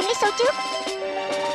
tìm Lý Xô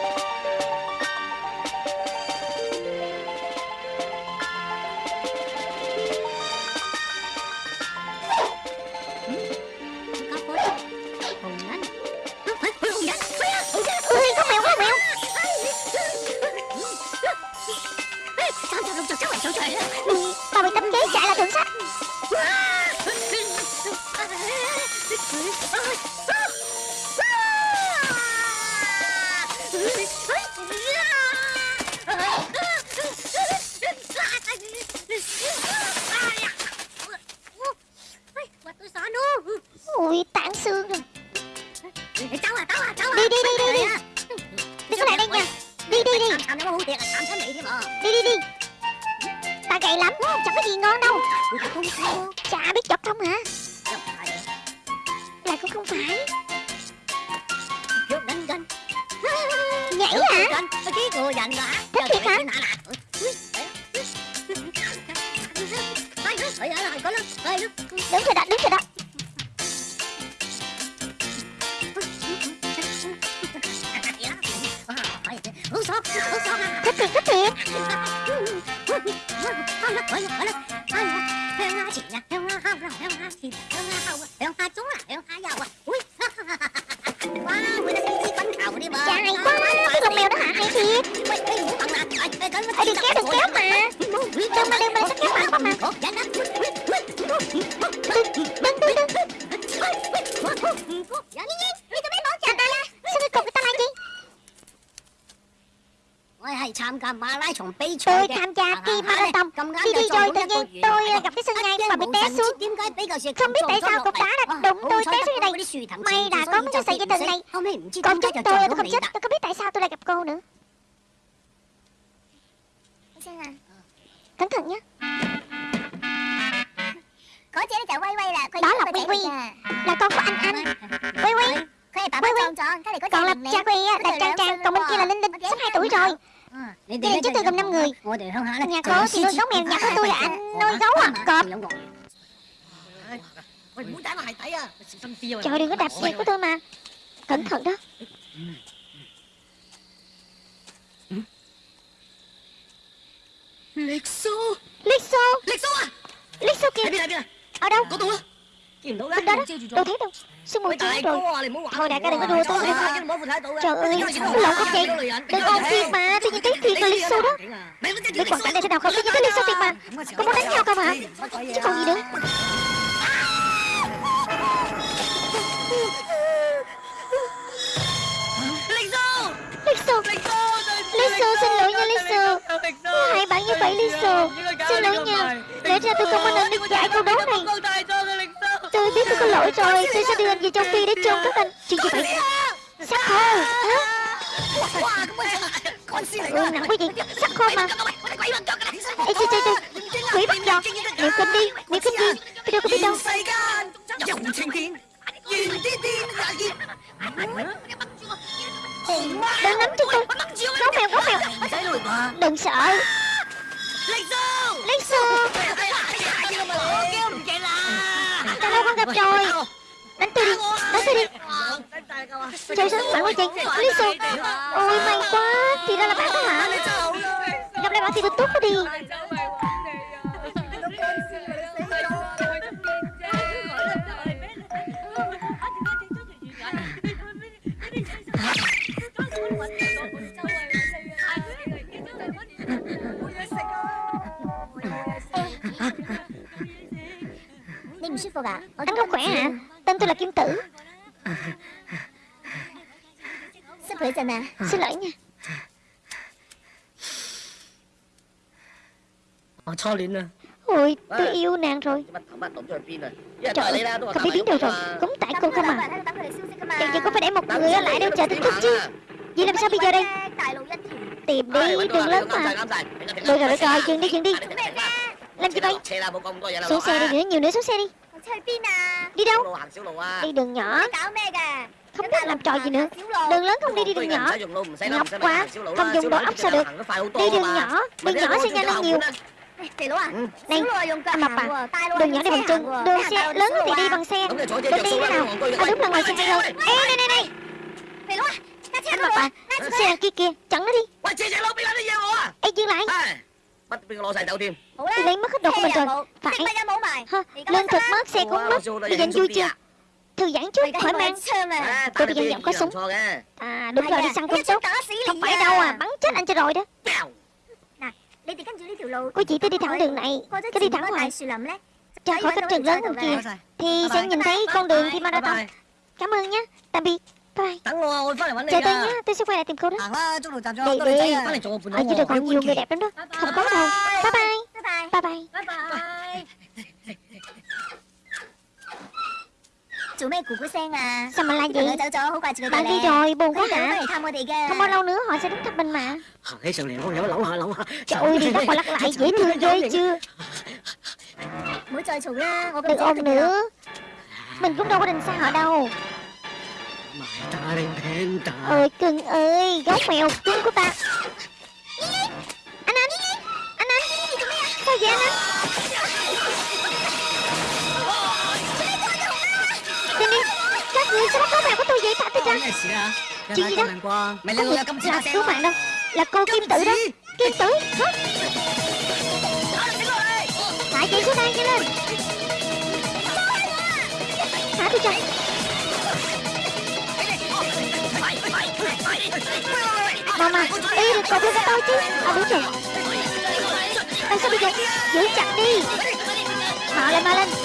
Tôi tham gia kỳ marathon. Đi đi rồi tự nhiên tôi gặp cái sân ngay mà bị té xuống. Không biết tại sao cục đá đã đụng tôi té xuống đây May là có cái sợi dây thừng này. Còn chúng tôi tôi không chết Tôi không biết tại sao tôi lại gặp cô nữa. Cẩn thận nhé Đó là Quy Quy. Là con của anh anh. Quy Quy. Còn là cha Quy là Trang Trang Còn bên kia là Linh Linh Sắp 2 tuổi rồi Gia đình chúng tôi gồm 5 người. Nhà cô thì nuôi gấu mèo Nhà của tôi là anh nuôi gấu à? Cọp Trời đừng có đạp xe của tôi mà. Cẩn thận đó. Lịch xô Lịch xô Lịch xô à xô kìa Ở đâu? Có tôi. Á Nhìn đâu đó Bên đó đó. Đâu thấy đâu Mù che rồi? Thôi đại ca đừng có đùa tôi. Nữa Trời ơi Lộn không vậy Đừng ôm thiệt mà Tôi nhìn thấy thiệt là Lịch xô đó. Biết hoàn cảnh này thế nào không? Tôi nhìn thấy Lịch xô thiệt mà. Có muốn đánh nhau không hả? Chứ còn gì nữa. Lịch xô! Xin lỗi nha xô. Hai bạn như vậy xô. Xin lỗi nha. Lẽ ra tôi không có nên được giải câu đố này Tôi biết tôi có lỗi rồi. Tôi sẽ đưa anh về châu Phi để chôn các anh. Chuyện gì vậy? Sắc khô hả? Ừ nặng quá gì? Sắc khô mà. Ê chơi chơi chơi. Quỷ bắt giò Liệu kinh đi Liệu kinh gì Tôi đâu có biết đâu. Đừng nắm chân tôi Gấu mèo gấu mèo. Đừng sợ. Lịch xô Đã lâu không gặp rồi Đánh tôi đi Đánh tôi đi Trời sao bạn quá chị Lý xô Ôi may quá Thì ra là bạn đó hả Gặp lại bạn thì thật tốt quá đi Anh không khỏe hả Tên tôi là Kim Tử. Xin lỗi nha. Ôi tôi yêu nàng rồi. Trời ơi Không biết biến đâu rồi. Cũng tại cô không à. Chẳng chừng có phải để một người ở lại đâu chờ tin tức chứ. Vậy làm sao bây giờ đây? Tìm đi đường lớn mà. Được rồi được rồi dừng đi dừng đi. Làm gì vậy Xuống xe đi nữa nhiều nữa xuống xe đi Đi đâu? Đi đường nhỏ. Không biết làm trò gì nữa. Đường lớn không đi đi đường nhỏ. Ngọc quá. Không dùng đầu ốc sao được? Đi đường nhỏ. Đường nhỏ sẽ nhanh hơn nhiều. này, anh Mập à, đường nhỏ đi bằng chân, đường xe lớn thì đi bằng xe. Mình đi thế nào? À đúng là ngoài xe hay hơn Ê, này, này, này Anh Mập à, xe kia kia, chặn nó đi. Ê, dừng lại. Lấy mất hết đồ của mình rồi. Phải. Lên thực mất, xe cũng mất. Bây giờ anh vui chưa? Thư giãn chút, khỏi mang. Tôi đi dân giọng có súng. À đúng rồi đi săn con sốt Không phải đâu à, bắn chết anh cho rồi đó. Cô chị tôi đi thẳng đường này. Cứ đi thẳng hoài Ra khỏi cánh trường lớn không kìa. Thì sẽ nhìn thấy con đường khi marathon. Cảm ơn nhé, tạm biệt tay Chờ tôi nhá, tôi sẽ quay lại tìm cô đó. Vậy đi, ở dưới đời còn nhiều người đẹp lắm đó. Không có đâu, bye. Bye Bye. Bye, bye. Bye. Chủ mày của sen à. Sao mà là gì Bạn đi rồi buồn quá hả? Không bao lâu nữa họ sẽ đến thăm mình mà. Trời ơi đi lắc qua lắc lại dễ thương ghê chưa? Đừng ôm nữa. Mình cũng đâu có định xa họ đâu. Mày ta đang thèm ta. Ôi cưng ơi Gấu mèo cưng của ta Anh anh Anh anh Sao vậy anh anh Đi đi. Các người sao bắt gấu mèo của tôi vậy? Thả tôi ra Chuyện gì đó? Không được Là cứu mạng đâu. Là cô Kim Tử đó. Kim Tử Hả? Thả chị xuống đây nhanh lên. Thả tôi cho Mà mà Ý được cột lên cho tôi chứ. À đúng rồi. Ê sao bây giờ? Giữ chặt đi. Mạo lên mau lên.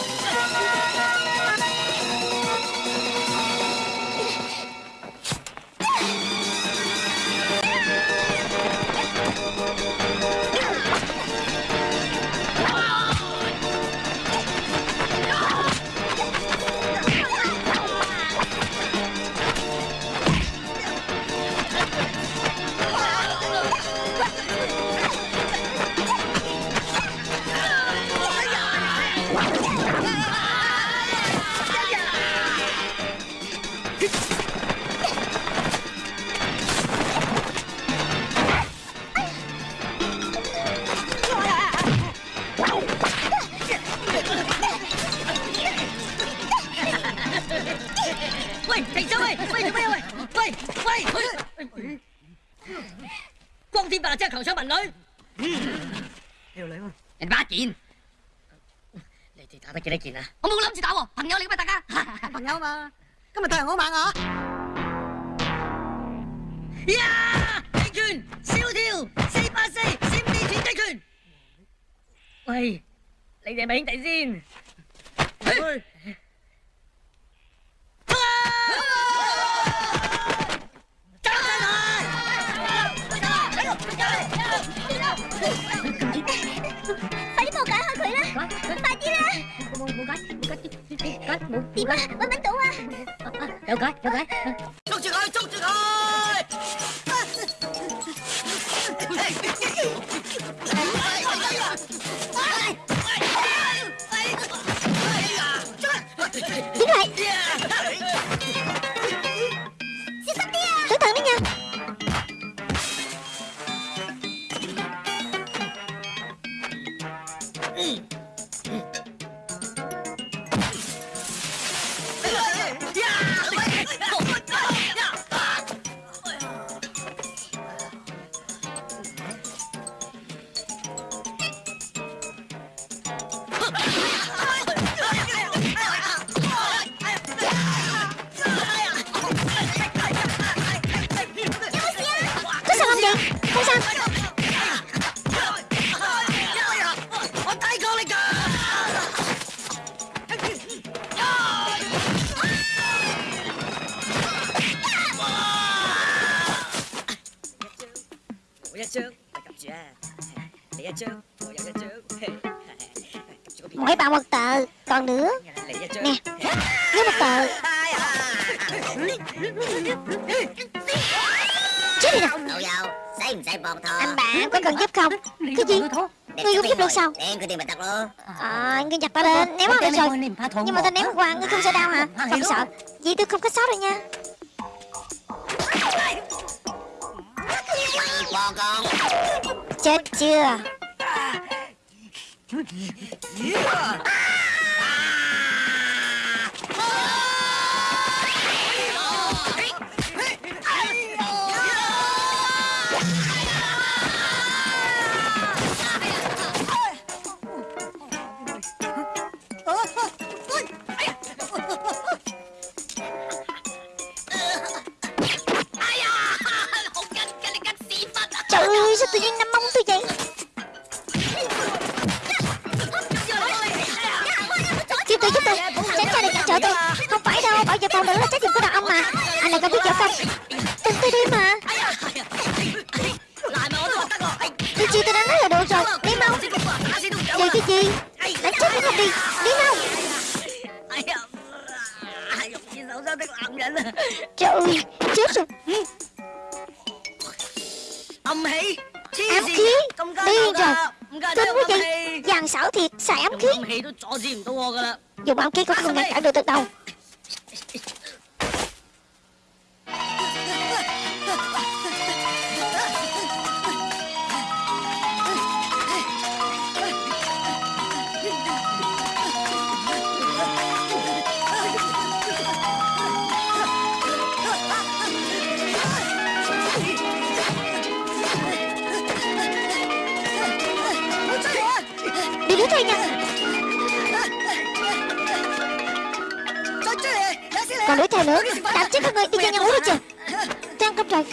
喂，停手喂！喂做咩喂？喂喂喂！光天化日之下強搶民女，條女喎，人把件。你哋打得幾多件啊？我冇諗住打喎，朋友嚟噶嘛，大家。朋友嘛，今日太陽好猛啊！呀！擊拳、燒跳、四八四、閃電拳擊拳。喂，你哋係咪兄弟先？Mua gói, mua gói, gói, mua Tìm ba, ba bánh tủ à Đâu gói, đâu gói Trúc Trường ơi, Trúc Trường ơi Đứng lại sao? À, anh cứ nhặt ta lên ném vào rồi nhưng mà ta ném qua ngươi không sợ đau hả? Không sợ. vậy tôi không có sót rồi nha. Chết chưa? Tự giúp tôi. Tránh ra đừng cản trở tôi. Không phải đâu Bảo vệ phòng nữ là trách nhiệm của đàn ông mà. Anh lại không biết võ công Đừng tôi đi mà. Điều gì tôi đã nói là đủ rồi. Đi mau. Vậy cái gì Đánh chết cũng không đi. Đi mau. Trời ơi Chết rồi. Âm khí Ám khí. Điên rồi. Kinh quá vậy Dàn xảo thiệt Xài ám khí Dùng áo kiết cũng không ngăn cản được từ đâu? Còn đuổi theo nữa Đạp chết các người đi cho nhau uống đi chưa Trang cấp trời.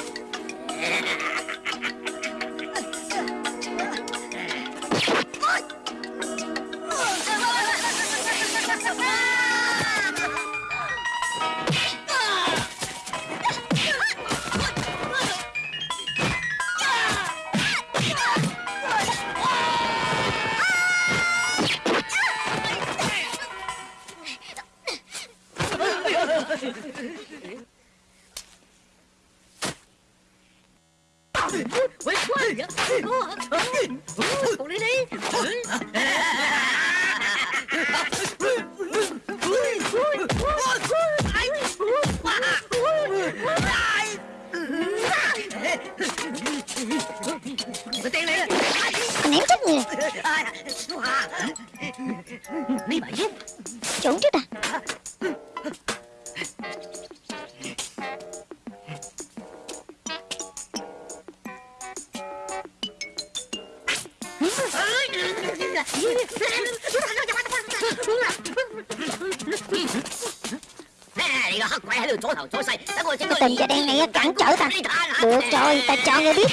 Rồi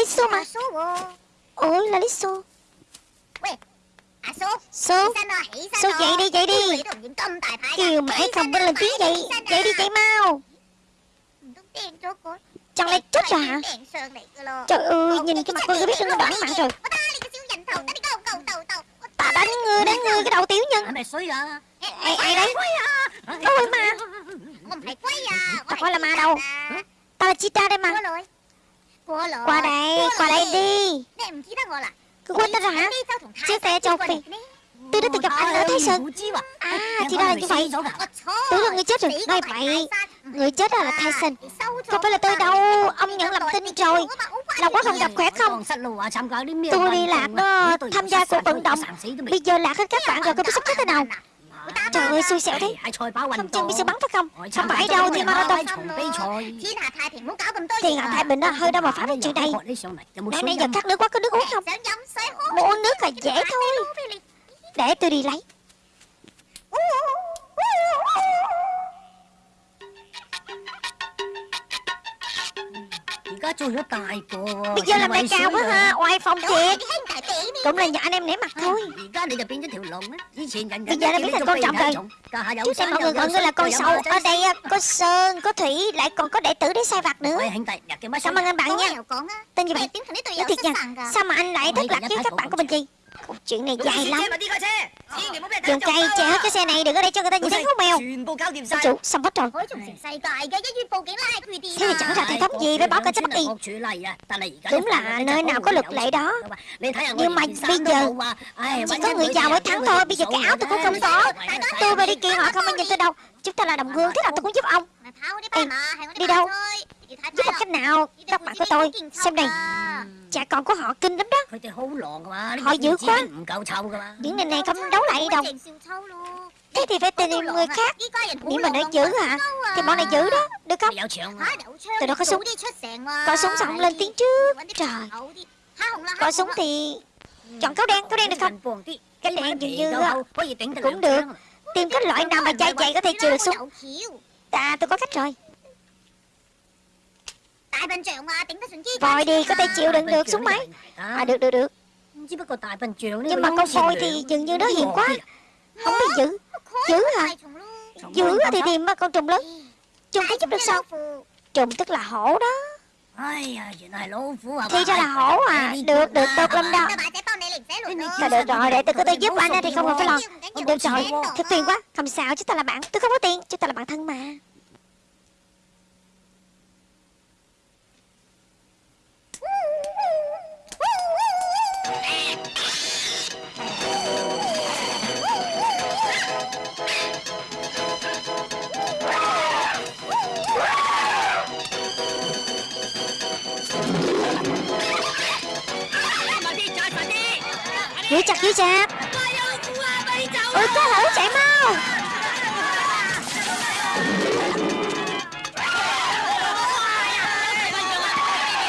Lalisso mà. Ôi Lalisso Số Số dậy đi dậy đi. Kiều mãi không biết lên tiếng dậy Dậy đi dậy mau. Chẳng lẽ chết rồi hả? Trời ơi nhìn cái mặt cô biết nó đoán mạng rồi Ta đánh người đánh người cái đầu tiểu nhân. Ai ai đấy Tôi mà. Không phải quay à Tao coi là ma đâu. ta là Chita đây mà. Qua đây Qua đây đi. Cứ quên ta hả? Chia sẻ châu Phi. Tôi đã từng gặp anh ở Thái Sơn À thì ra là như vậy? Tưởng là người chết rồi. Nói vậy. Người chết là Tyson Không phải là tôi đâu? Ông nhận lầm tin rồi Là quá không gặp khỏe không? Tôi đi lạc đó Tham gia cuộc vận động. Bây giờ lạc hết các bạn rồi Không biết sắp xếp thế nào Trời ơi xui xẻo thế. Không chừng bị sư bắn phải không? Không phải đâu thì marathon Thiên hạ Thái Bình đó hơi đâu mà phá đến chuyện này Nãy nãy giờ khát nước quá có nước uống không? Muốn uống nước là dễ thôi. Để tôi đi lấy Bây giờ làm đại cao quá ha. Oai phong thiệt. Cũng là nhờ anh em nể mặt thôi Bây giờ đã biến thành con trọng rồi. Trước đây mọi người gọi ngươi là con sâu Ở đây có Sơn, có Thủy Lại còn có đệ tử để sai vặt nữa. Cảm ơn anh bạn nha? Tên như vậy Nói thiệt nha. Sao mà anh lại thất lạc với các bạn của mình gì Câu chuyện này dài lắm. Dùng cây che hết cái xe này Đừng ở đây cho người ta nhìn thấy hố mèo. Ông chủ xong hết rồi. Thế thì chẳng ra hệ thống gì Phải báo cảnh sát bắt đi Đúng là nơi nào có luật lệ đó. Nhưng mà bây giờ Chỉ có người giàu mới thắng thôi Bây giờ cái áo tôi cũng không có. Tôi và đi kia họ không ai nhìn tôi đâu. Chúng ta là đồng hương Thế nào tôi cũng giúp ông Ê, đi đâu Chứ đọc sách nào. Đọc bạn của tôi Xem này Cha con của họ kinh lắm đó. Họ dữ quá. Những người này không đấu lại đâu. Thế thì phải tìm người khác. Nếu mà nó dữ hả? Thì bọn này dữ đó. Được không? Từ đó có súng? Có súng xong lên tiếng trước. Trời. Có súng thì Chọn cáo đen Cáo đen được không? Cái đen dường như Cũng được. Tìm cái loại nào mà chai chạy có thể chừa được súng. À tôi có cách rồi. Vòi đi, có thể chịu đựng được xuống máy À được được được Nhưng mà con vòi thì dường như nó hiền quá Không biết giữ Giữ hả Giữ thì tìm mà con trùng lớn Trùng có giúp được sao Trùng tức là hổ đó Thì ra là hổ à Được được tốt lắm đó Thôi được rồi để tôi có thể giúp anh thì không cần phải lo Được rồi thật tiền quá Không sao chứ ta là bạn Tôi không có tiền chứ ta là bạn thân mà Chị chặt Ôi có hổ chạy mau.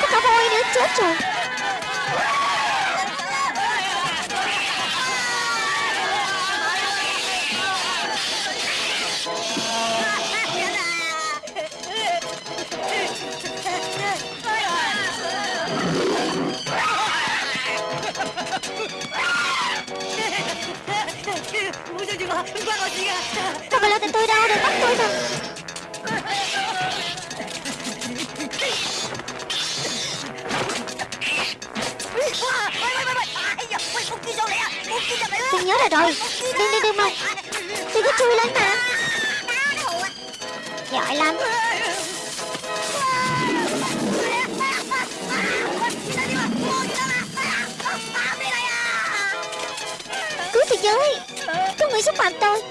Có cả voi nữa chết rồi. Tôi nhớ ra rồi. Đi đi đi, mau. Tôi cứ chui lên mà. Giỏi lắm. Cứu thế giới. Có người xúc phạm tôi.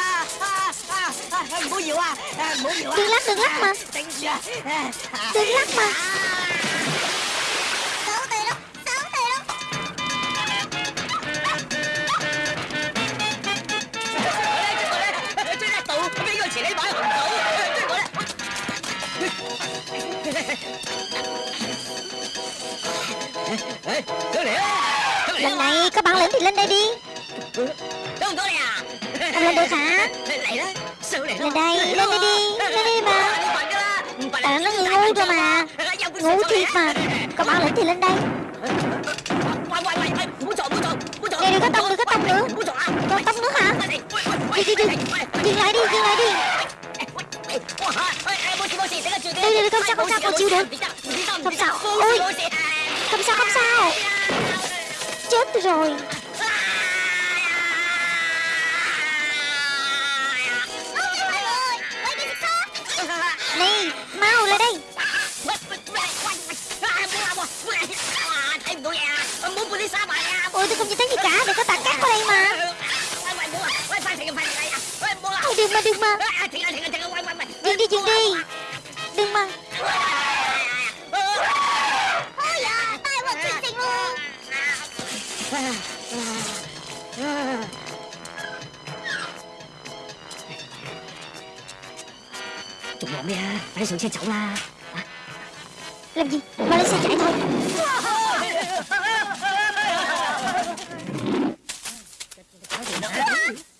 Đừng lắc đừng lắc mà. Đừng lắc mà. Lần này có bản lĩnh thì lên đây đi. Lên được hả Lên đây lên đây đi Lên đây mà Tại nó ngu cơ mà. Ngu thiệt mà. Có bản lĩnh thì lên đây? Này đừng có tông đừng có tông nữa Còn tông nữa hả? Đi đi đi. Dừng lại đi dừng lại đi. Đây đây không sao không sao con chịu được. Không sao. Ôi. Không sao không sao. Chết rồi đi xa bà em Ôi tôi không nhìn thấy gì cả Để có tạt cát qua đây mà. Ôi đừng mà đừng mà. Dừng đi dừng đi. Đừng mà. Ôi à Tay vào Chúng nhóm đi ha Phải xuống xe chậu là Làm gì? Mà lên xe chạy thôi.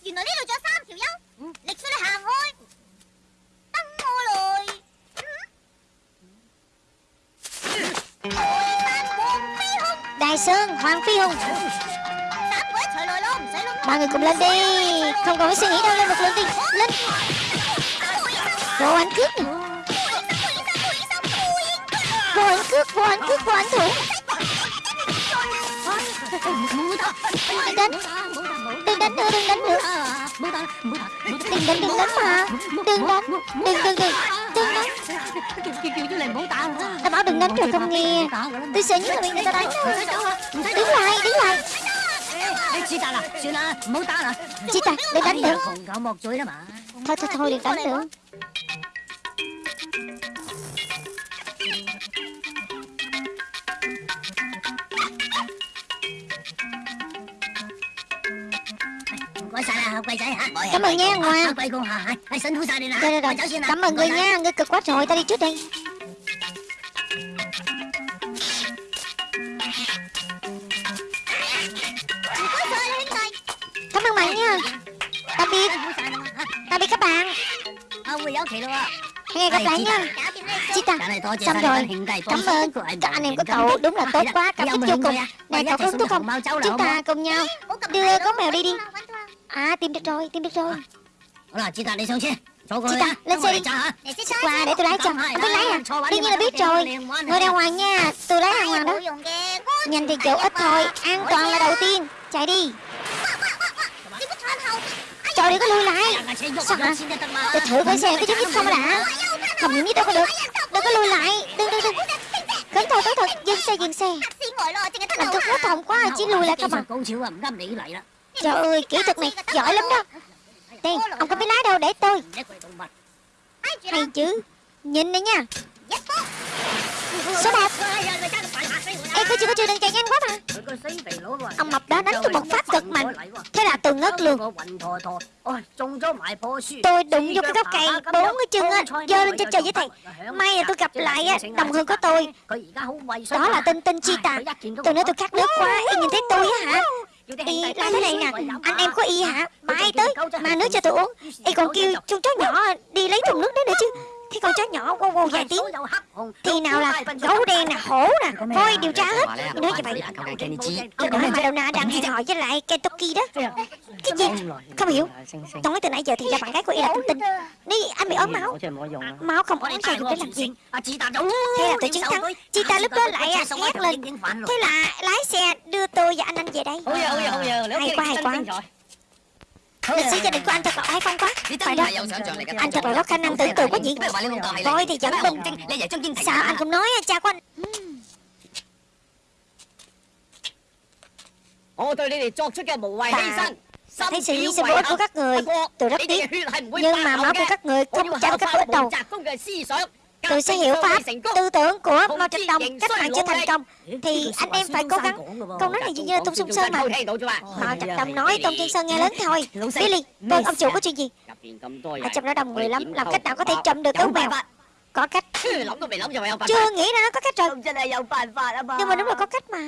原来呢度仲有三条友，力须你行开，等我来。台山黄飞鸿， Đài Sơn Hoàng Phi Hùng 三个一齐来咯，唔使谂。 Mọi người cùng lên đi Không còn phải suy nghĩ đâu Lên một lượt đi Lên Vô anh cướp nè Vô anh cướp Vô anh cướp Vô anh thủ Đừng đánh Đừng đánh nữa đừng đánh nữa. Đừng đánh đừng đánh mà. Đừng đánh đừng đừng đừng đừng đánh. Ta bảo đừng đánh rồi không nghe. tôi sợ nhất là bị người ta đánh đứng lại đứng lại. Chị ta là chị ta đừng đánh nữa. Thôi thôi thôi đừng đánh nữa. Cảm ơn nhé Ngoan Rồi rồi rồi Cảm ơn người nha. Người cực quá rồi Ta đi trước đây Cảm ơn mày nha. Tạm biệt. Tạm biệt các bạn. Hẹn gặp lại nha. Chị ta Xong rồi. Cảm ơn Các anh em của cậu. Đúng là tốt quá. Cảm ơn vô cùng. Này cậu có tốt không? Chúng ta cùng nhau Đưa con mèo đi đi. À tìm được rồi Tìm được rồi. Là chị ta đi xuống xe. Chị ta, lên xe đi. Qua để tôi lái cho Không biết lái à? Đương nhiên là biết rồi. Ngồi đàng hoàng nha. Tôi lái đàng hoàng đó. Nhanh thì chỗ ít thôi. An toàn là đầu tiên. Chạy đi. Trời đừng có lùi lại. Sao hả? Tôi thử coi xem có giúp ích không đã. Không những biết đâu có được. Đừng có lùi lại. Đừng đừng đừng. Cẩn thận cẩn thận Dừng xe dừng xe. Làm tôi khó thòng quá Chỉ lùi lại không à Trời ơi, kỹ thuật này giỏi lắm đó. Tiền ông có biết lái đâu, để tôi. Hay chứ, Nhìn này nha. Số 1 Em có chưa có chưa đang chạy nhanh quá mà. Ông mập đó đánh cho một phát cực mạnh. Thế là tôi ngất luôn. Tôi đụng vô cái gốc cây Bốn cái chân á, Dơ lên trên trời với thầy. May là tôi gặp lại á, Đồng hương của tôi. Đó là tinh tinh Chi Tà. Tôi nói tôi khát nước quá Em nhìn thấy tôi á hả? Y la thế này nè Anh em có Y hả? Bay tới Mà nước cho tôi uống. Y còn kêu chung chó nhỏ đi lấy thùng nước đấy nữa chứ Thế con chó nhỏ wow wow vài tiếng. Thì nào là gấu đen nè, hổ nè. Thôi, điều tra hết. Nói như vậy. Tôi nói Madonna đang hẹn hò với lại Kentucky đó. Cái gì? Không hiểu. Nói từ nãy giờ thì là bạn gái của Y là tinh tin Đi anh bị ốm máu. Máu không ốm sao dùng để làm gì? Thế là tôi chiến thắng. Chị ta lúc đó lại hét lên. Thế là lái xe đưa tôi và anh anh về đây. Hay quá hay quá. Lịch sử gia đình của anh thật là oai phong quá. Phải đó. Anh thật là có khả năng tưởng tượng quá nhỉ Voi thì vẫn bình Sao anh không nói cha của anh. Ta thấy sự hy sinh vô ích của các người. Tôi rất tiếc. Nhưng mà máu của các người không chăm các ích đâu. Tôi sẽ hiểu pháp tư tưởng của Mao Trạch Đông cách mạng chưa thành công. Thì anh em phải cố gắng Câu nói này dường như là Tôn Xuân Sơn mà Mao Trạch Đông nói Tôn Tiên Sơn nghe lớn thôi. Billy, vâng ông chủ có chuyện gì Ở trong đó đông người lắm Làm cách nào có thể trộm được gấu mèo? Có cách. Chưa nghĩ ra nó có cách rồi. Nhưng mà đúng là có cách mà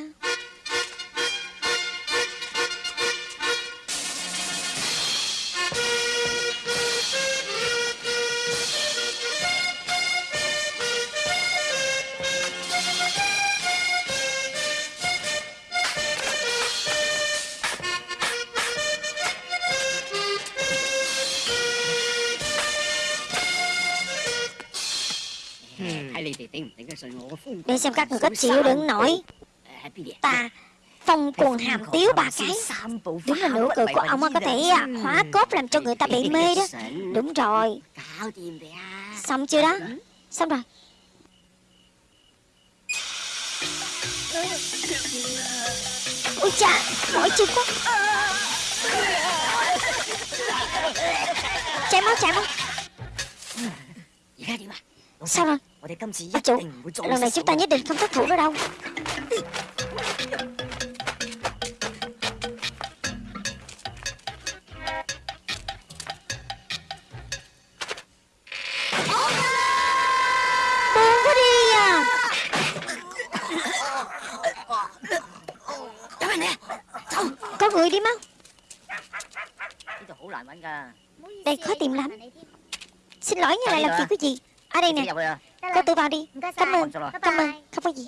Để xem các người có chịu đựng nổi Ta phong cuồng hàm tiếu ba cái. Đúng là nụ cười của ông có thể à, hóa cốt làm cho người ta bị mê đó. Đúng rồi. Xong chưa đó? Xong rồi. Ôi cha, Mỏi chân quá. Chảy máu chảy máu Sao rồi? chủ, lần này chúng ta nhất định không 我哋今次一定唔會再失手。小弟一定咁得逃得 đâu。Có người đi mau Đây khó tìm lắm Xin lỗi nha lại làm gì cái gì? Ở đây nè cho tôi vào đi. Cảm ơn. Cảm ơn. Không có gì.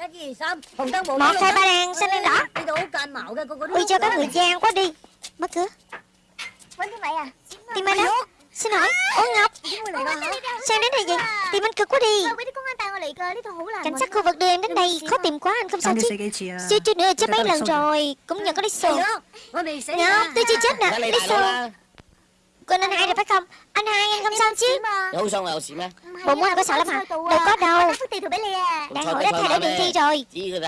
Một thai ba đen xanh đen đỏ Ui cho có người gian quá đi. Mất cửa Tìm anh đó. Xin hỏi Ôi Ngọc Sao đến đây vậy. Tìm anh cực quá đi. Cảnh sát khu vực đưa em đến đây. Khó tìm quá anh không sao chứ. Chưa chưa nữa chết mấy lần rồi. Cũng nhận có đi sô Ngọc tôi chưa chết nè. Đi sô con anh hai được phải không? Anh hai anh không xong chứ? Đâu sao rồi xịn mà. Muốn có sợ lắm hả? Đâu có đâu đại hội đã thay đổi đường thi rồi.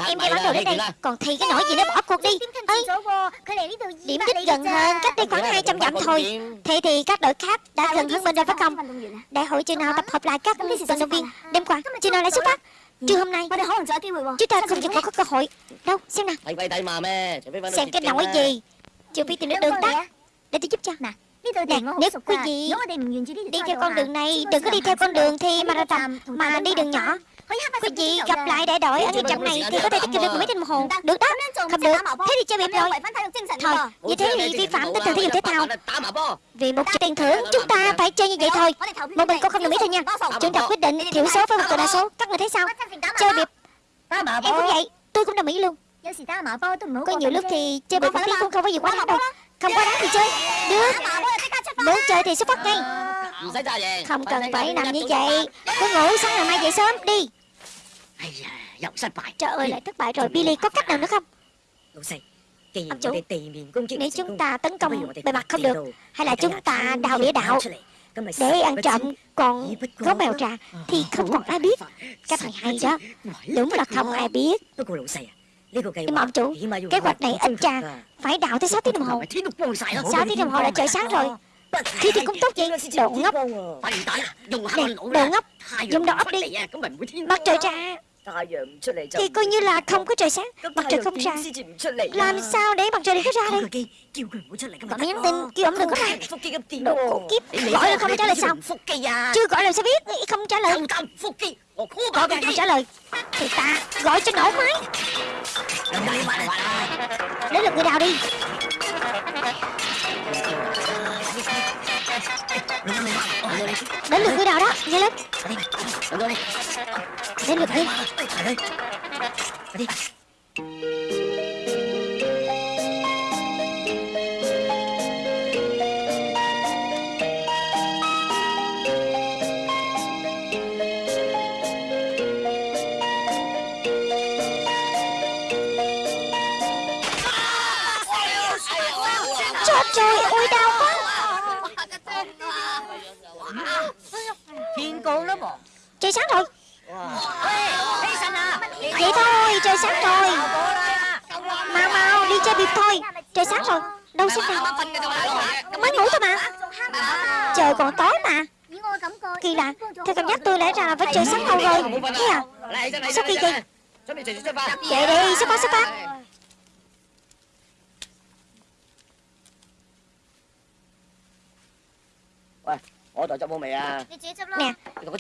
Em đi bán đồ đến đây. Còn thi cái nỗi gì nó bỏ cuộc đi. Ấy. Điểm đích gần hơn cách đây khoảng 200 dặm thôi. Thế thì các đội khác đã gần hơn bên rồi phải không? Đại hội chưa nào tập hợp lại các vận động viên. Đêm qua chưa nào lại xuất phát. Trưa hôm nay Chúng ta không chỉ có cơ hội Đâu xem nào Xem cái nỗi gì Chưa biết tìm được đường tắt Để tôi giúp cho Nè Nè, nếu quý vị đi theo con đường này, đừng có đi theo con đường thì mà marathon mà đi đường nhỏ. Quý vị gặp lại đại đội ở cái trạm này thì có thể tiết kiệm được mấy tiếng một hồ. Được đó, không được. Thế thì chơi bịp rồi. Thôi, như thế thì vi phạm tinh thần thể dục thể thao. Vì một chút tiền thưởng, chúng ta phải chơi như vậy thôi. Một mình con không đồng ý thôi nha. Chúng ta quyết định thiểu số với một cờ đa số. Các người thấy sao? Chơi bịp. Em cũng vậy, tôi cũng đồng ý luôn. Có nhiều lúc thì chơi bịp cũng không có gì quá đáng đâu. Không có đá thì chơi. Được. Muốn chơi thì xuất phát ngay. Không cần phải nằm như vậy. Cứ ngủ sáng ngày mai dậy sớm đi. Trời ơi lại thất bại rồi. Billy có cách nào nữa không? Ông chủ Nếu chúng ta tấn công bề mặt không được Hay là chúng ta đào địa đạo để ăn trộm còn có mèo trà Thì không còn ai biết. Cách này hay đó. Đúng là không ai biết mà ông chủ, kế hoạch này anh trà Phải đào tới 6 tiếng đồng hồ. 6 tiếng đồng hồ là trời sáng rồi. Khi thì cũng tốt vậy Đồ ngốc. Nè, đồ ngốc. Dùng đầu óc đi. Mặt trời ra thì coi như là không có trời sáng Mặt trời không ra. Làm sao để mặt trời đi được ra đây? Gọi nhắn tin kêu ổng đừng có ra Đồ kiếp. Gọi là không trả lời sao Chưa gọi là sao biết Không trả lời. Gọi không trả lời. Thì ta gọi cho nổ máy. Đến lượt người đào đi đến được ngươi nào đó nhanh lên đến được đi. Trời ơi, ôi đau sáng rồi. Vậy thôi, trời sáng rồi. Mau mau, đi chơi biệt thôi. Trời sáng rồi. Đâu sẽ nào Mới ngủ thôi mà. Trời còn tối mà. Kỳ lạ. Theo cảm giác tôi lẽ ra với trời sáng lâu rồi. Thế à? Sao kỳ kỳ Chạy đi xuất phát xuất phát. What? Ôi tao chọc bố mày à Nè Đồ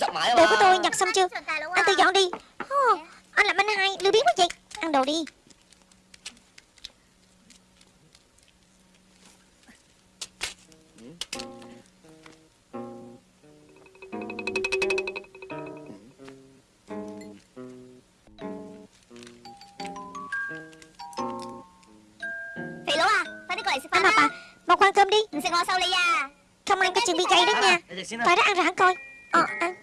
của tôi nhặt xong chưa? Anh tự dọn đi. Oh, Anh làm anh hai lưu biến quá vậy. Ăn đồ đi. Anh Ngọc à, một khoan cơm đi. Mình sẽ ngồi sau đây à. Không ăn cái chừng bị gầy đó nha. Phải đó ăn rồi hắn coi. Ờ ăn.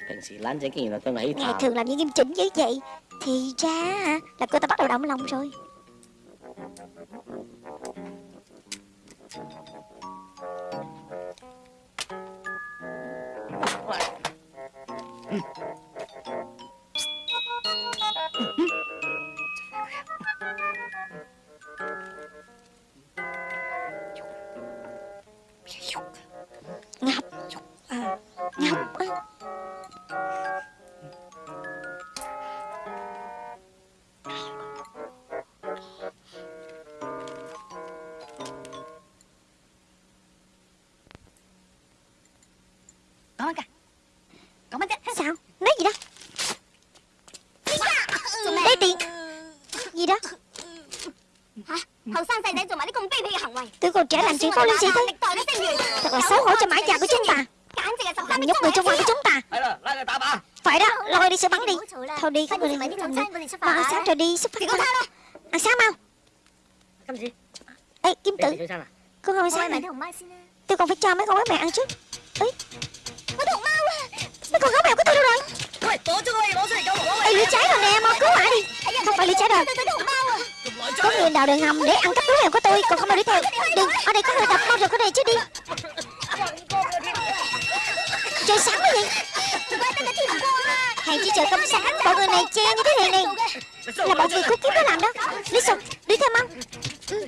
Ngày thường làm những nghiêm chỉnh như vậy? Thì ra là cô ta bắt đầu động lòng rồi. Nhóc á Con kìa Con bánh chứ Sao? Nói gì đó? Lấy tiền. Gì đó? Hả? Tôi còn trẻ làm chuyện vô lý gì thế. Thật là xấu hổ cho mãi già của chúng bà thằng nhóc người trong ngoài của chúng ta. Phải đó lôi đi sẽ bắn đi. thôi đi các người đi mà ăn sáng rồi đi xuất phát ăn sáng mau. Ê kim tử con không sáng này tôi còn phải cho mấy con gái mẹ ăn trước ấy mấy con gấu mèo của tôi đâu rồi? Ê, lửa cháy rồi nè, mau cứu lại đi. Không phải lửa cháy rồi Có người đào đường hầm để ăn cắp lưỡi heo của tôi Còn không ai đuổi theo. Đừng, ở đây có người tập mau rồi có này chứ đi trời sáng rồi này Hàng chỉ trời không sáng Bọn người này che như thế này này. Là bọn người khúc kiếp nó làm đó. Lý Sùng đi theo mau ừ.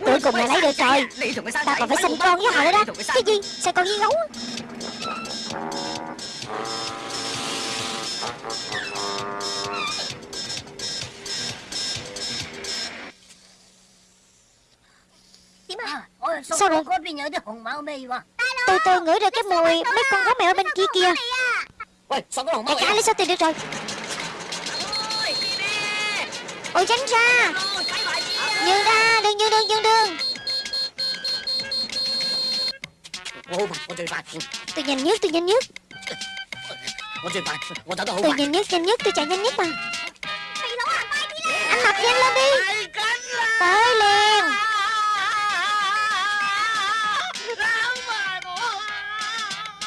Cuối cùng là lấy được rồi. Ta còn phải sinh con với họ nữa đó. Cái gì? Sao con như gấu? Tôi tôi ngửi được cái mùi mấy con gấu mèo bên kia kia, Đại ca lấy số tiền được rồi? Ôi tránh ra. Nhường ra đừng nhường đừng nhường đừng Tôi nhanh nhất tôi nhanh nhất Tôi nhanh nhất nhanh nhất tôi chạy nhanh nhất mà. Anh mập nhanh lên đi. Tới liền.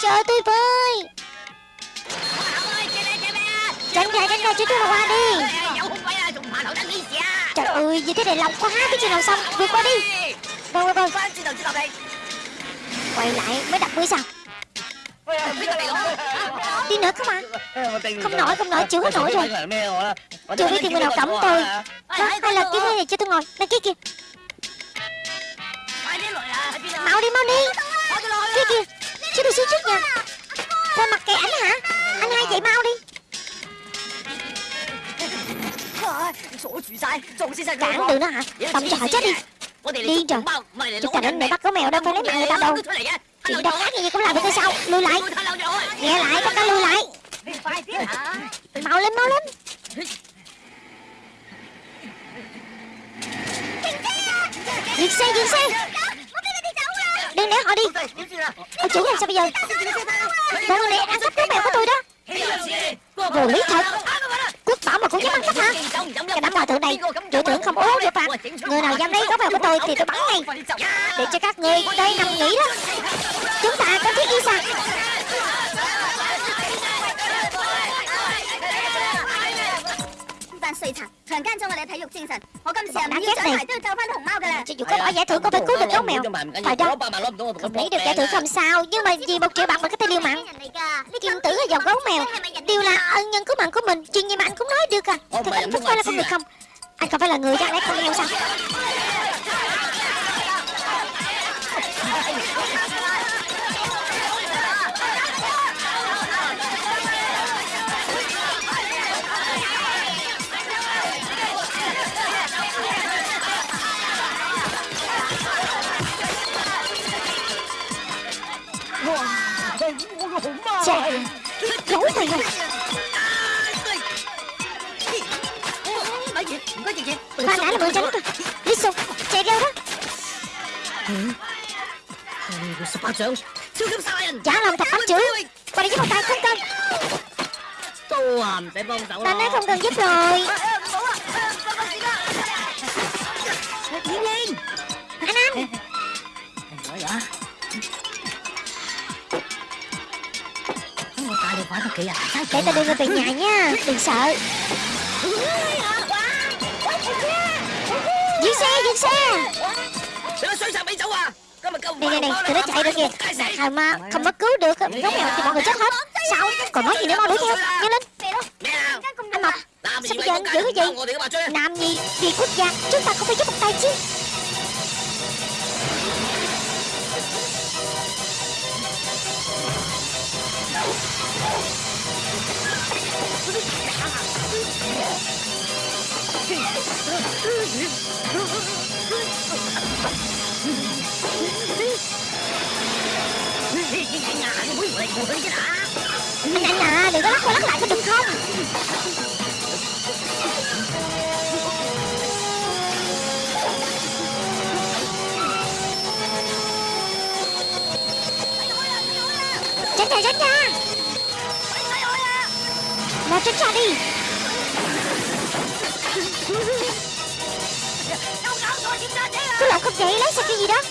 Chờ tôi với. Tránh ra, tránh ra, cho tôi qua đi. Trời ơi, như thế này lòng quá Cái chuyện nào xong, vượt qua đi. Đâu, đâu, đâu Quay lại mới đập mới sao? Đi nữa không à Không nổi, không nổi, chịu hết nổi rồi. Chưa biết thì người nào cấm tôi. Đó, hay là cái này cho tôi ngồi. Đây kia. Kìa Mau đi, mau đi cho tôi xuống trước nha Sao mặt kệ ảnh hả? Anh hai vậy mau đi. Cản được nó hả? Động cho họ chết đi. Điên rồi Chúng ta đến để bắt gấu mèo đâu phải lấy mạng người ta đâu. Chuyện độc ác vậy cũng làm được hay sao? Lùi lại. Nghe lại tất cả lùi lại. Mau lên mau lên. Dừng xe dừng xe Đừng để họ đi. Ôi chủ làm sao bây giờ? Bọn người này ăn cắp gấu mèo của tôi đó. Vô lý thật. Quốc bảo mà cũng dám ăn cắp hả? Cái đám hòa thượng này Chủ tưởng không ố vô phạt Người nào dám lấy gấu mèo của tôi thì tôi bắn ngay. Để cho các người đây nằm nghỉ đó. Chúng ta có thiết y sao 犯碎残，强奸咗我哋嘅体育精神。我今次系唔要奖牌都要救翻啲熊猫㗎啦。 Cho dù có bỏ giải thưởng cũng phải cứu được gấu mèo Phải đó ba mà攞唔到我同 Không lấy được giải thưởng không sao Nhưng mà vì một triệu bạc mà có thể liều mạng 人嚟㗎， Kim tử ở dòng gấu mèo Đều là ân nhân cứu mạng của mình Chuyện gì mà anh cũng nói được à Thật anh phúc phải là con người không Anh không phải là người chẳng lẽ con heo sao trời Gấu mày này Ba ngã là bọn tránh rồi Lý Sùng Chạy đâu đó. Giả lòng thật bác chữ. Bà đi giúp một tay không cần Ta nói không cần giúp rồi. kìa à? Để tao đưa ra về nhà nha. Đừng sợ. Dưới xe, dưới xe. Này, này, này, tụi nó chạy rồi kìa. Nào mà không có cứu được. Góc mèo thì mọi người chết hết. Sao, còn nói gì nữa mau đuổi theo. Nhanh lên. Anh mập. sao bây giờ anh giữ cái gì nam gì, vì quốc gia Chúng ta không phải giúp một tay chứ. Anh anh à đừng có lắc qua lắc lại có được không. Nè tránh ra Mau tránh ra đi. Cứ lộn không chạy lấy sao cái gì đó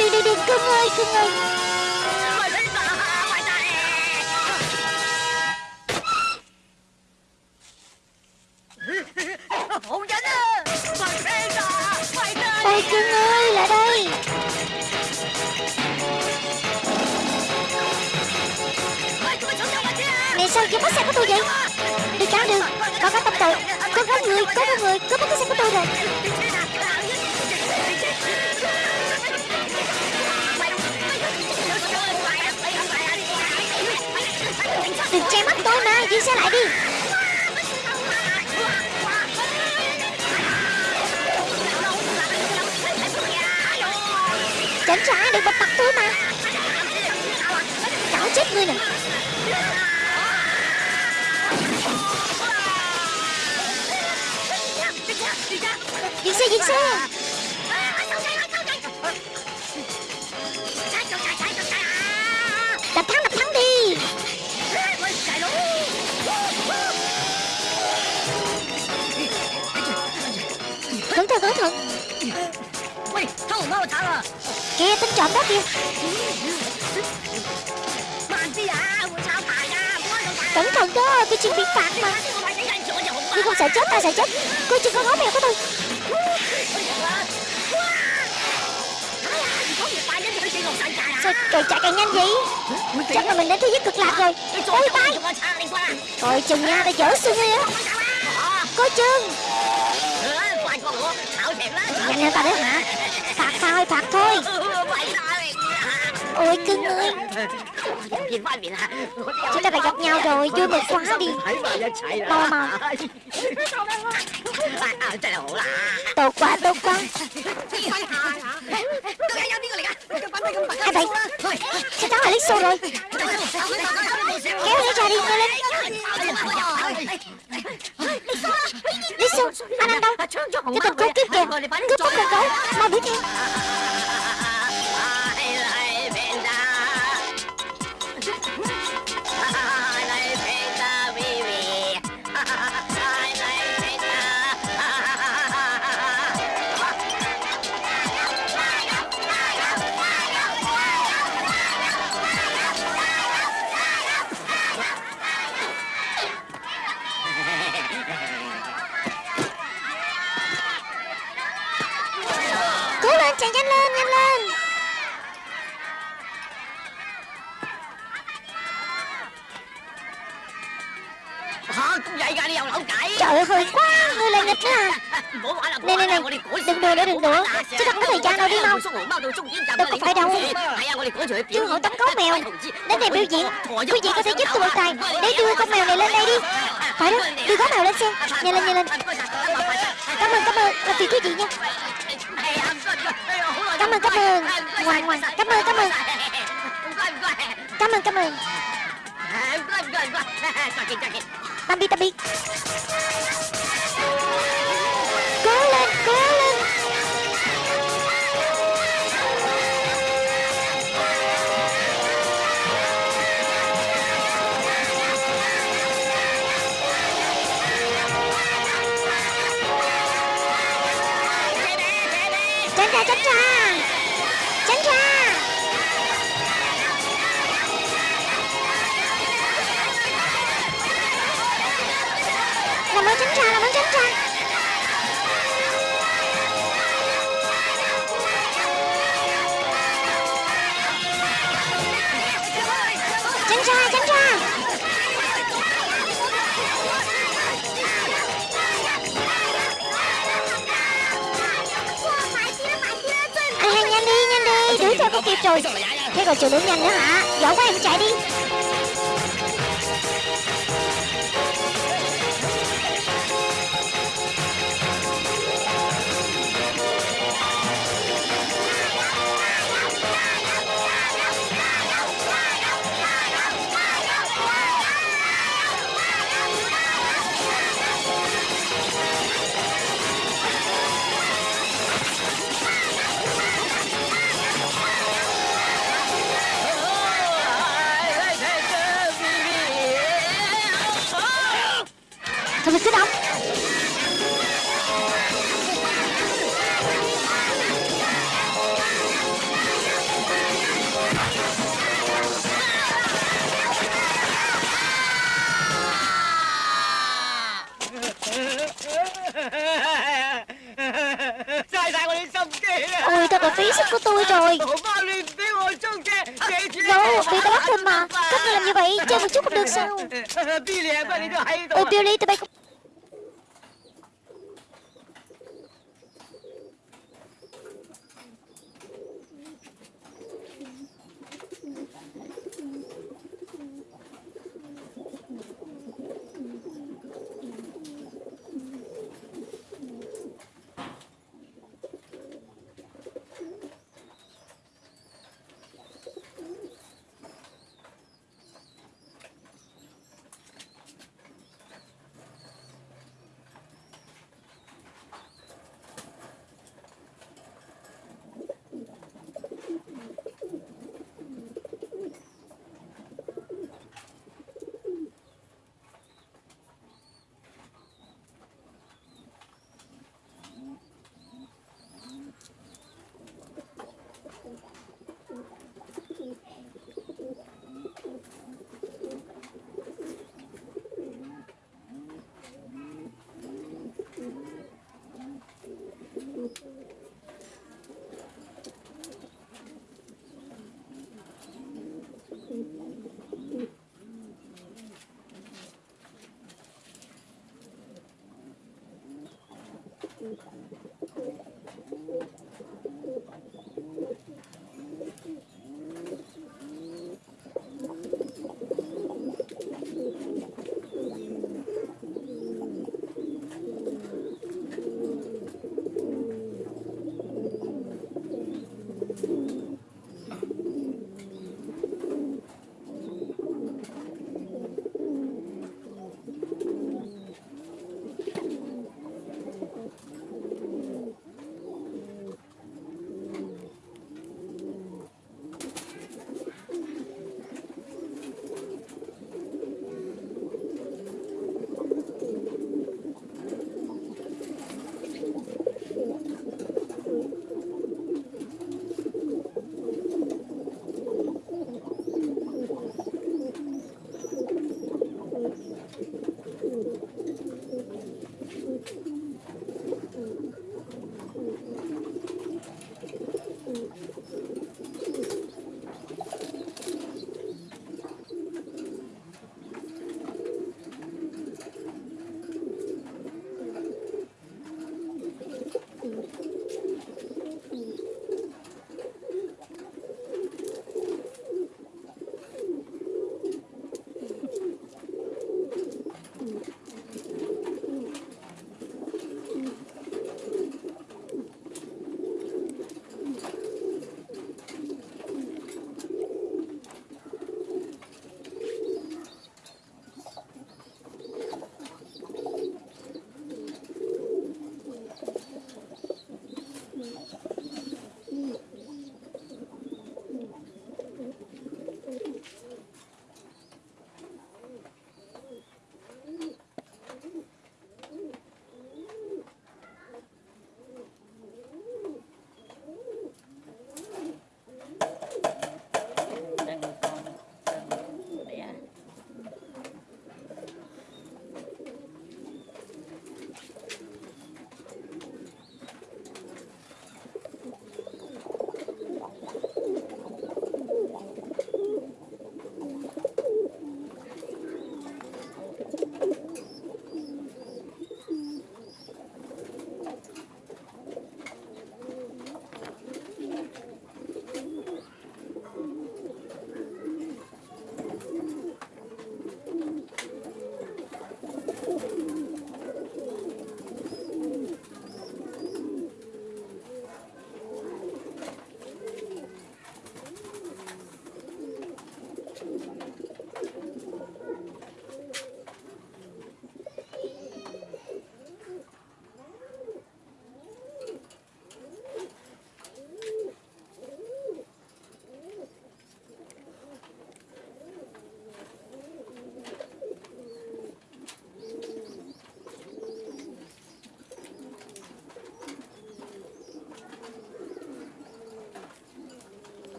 Đừng đừng đừng cưng ơi cưng ơi Tránh trả được bập mặt thôi mà. Cảo chết ngươi nè Dừng xe dừng xe. Kìa tính trộm đó kìa. Cẩn thận đó, Tôi chịu bị phạt mà. Tôi không sợ chết ta sợ chết. Coi chừng con gấu mèo của tôi. Sao trời chạy càng nhanh vậy? Chắc là mình đến thế giới cực lạc rồi. Ôi, bay. Coi chừng nha, ta dở xương đi á. Coi chừng. Nhanh lên, ta đấy hả Phạt thôi phạt thôi. Ôi cưng ơi Chúng ta đã gặp nhau rồi Vui mừng quá đi. Mau mau. Tốt quá tốt quá. Hai bạn, Sao cháu lại là xô rồi? Kéo lấy ra đi nhanh lên. Lixo Anh ăn đâu? Cho mình cứu kiếp kìa. Cướp bóc con gấu Mau đuổi theo Này này này Đừng đùa nữa đừng đùa. ta không có thời gian đâu đi mau Đâu có phải đâu. Chú hội tống gấu mèo. Đến đây biểu diễn. Quý vị có thể giúp tôi một tài. Để đưa con mèo này lên đây đi. Phải đó Đưa gấu mèo lên xem. Nhanh lên nhanh lên. Cảm ơn cảm ơn. Làm phiền quý vị nha. Cảm ơn cảm ơn. Ngoan ngoan. Cảm ơn cảm ơn. Cảm ơn cảm ơn. Tạm biệt tạm biệt thế còn chiều hướng nhanh nữa hả? Giỏi quá em chạy đi. Çok güzel. Billy! Leydi